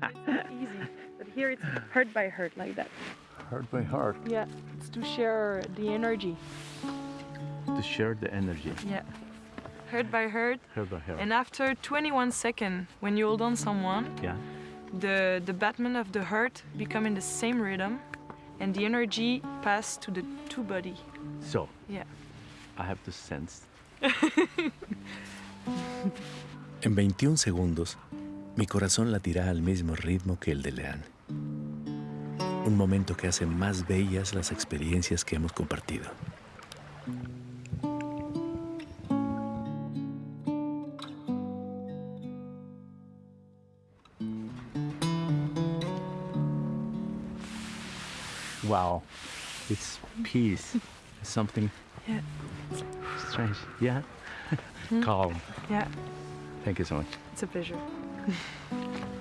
easy. But here it's heart by heart like that. Heart by heart. Yeah, it's to share the energy. To share the energy. Yeah. Heart by heart. Heart by heart. And after 21 seconds, when you hold on someone, yeah. the, the battement of the heart become in the same rhythm and the energy pass to the two body. So. Yeah. I have to sense. en 21 segundos, mi corazón latirá al mismo ritmo que el de Leanne. Un momento que hace más bellas las experiencias que hemos compartido. Wow, it's peace. It's something yeah. strange. Yeah? Calm. Yeah. Thank you so much. It's a pleasure. うん。